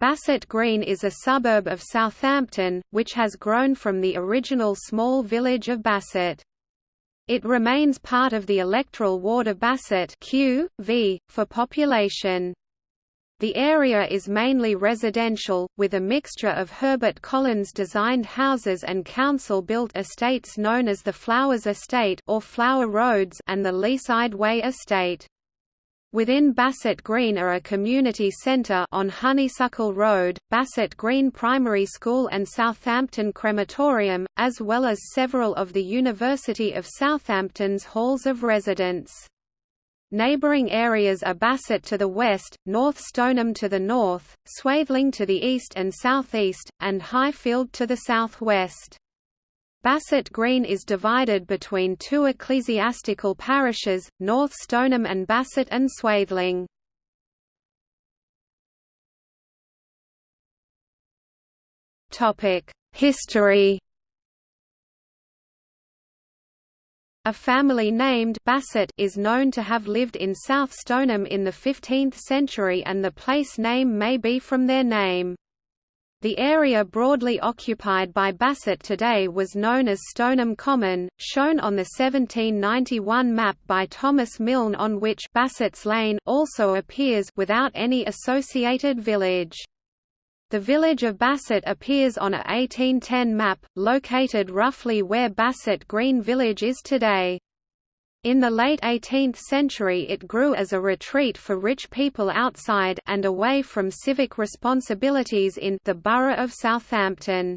Bassett Green is a suburb of Southampton, which has grown from the original small village of Bassett. It remains part of the electoral ward of Bassett Q, v, for population. The area is mainly residential, with a mixture of Herbert Collins designed houses and council-built estates known as the Flowers Estate or Flower Roads and the Leaside Way Estate. Within Bassett Green are a community centre on Honeysuckle Road, Bassett Green Primary School and Southampton Crematorium, as well as several of the University of Southampton's halls of residence. Neighbouring areas are Bassett to the west, North Stoneham to the north, Swaythling to the east and southeast, and Highfield to the southwest. Bassett Green is divided between two ecclesiastical parishes, North Stoneham and Bassett and Swaythling. History A family named Bassett is known to have lived in South Stoneham in the 15th century and the place name may be from their name. The area broadly occupied by Bassett today was known as Stoneham Common, shown on the 1791 map by Thomas Milne on which Bassett's Lane also appears without any associated village. The village of Bassett appears on a 1810 map, located roughly where Bassett Green Village is today. In the late 18th century it grew as a retreat for rich people outside and away from civic responsibilities in the borough of Southampton.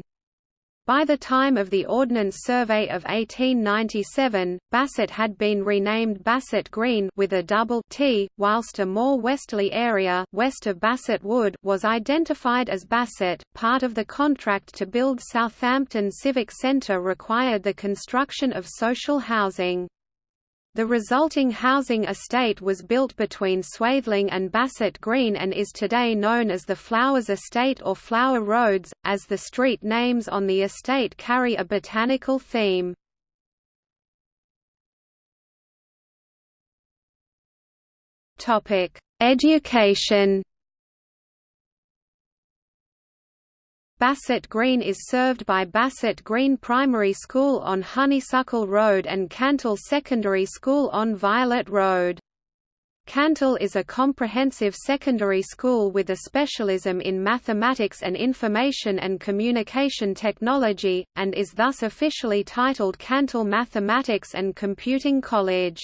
By the time of the Ordnance Survey of 1897, Bassett had been renamed Bassett Green with a double T, whilst a more westerly area west of Bassett Wood was identified as Bassett. Part of the contract to build Southampton Civic Centre required the construction of social housing. The resulting housing estate was built between Swaythling and Bassett Green and is today known as the Flowers Estate or Flower Roads, as the street names on the estate carry a botanical theme. Education Bassett Green is served by Bassett Green Primary School on Honeysuckle Road and Cantell Secondary School on Violet Road. Cantell is a comprehensive secondary school with a specialism in mathematics and information and communication technology, and is thus officially titled Cantell Mathematics and Computing College.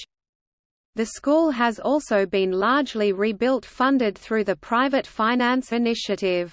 The school has also been largely rebuilt funded through the Private Finance Initiative.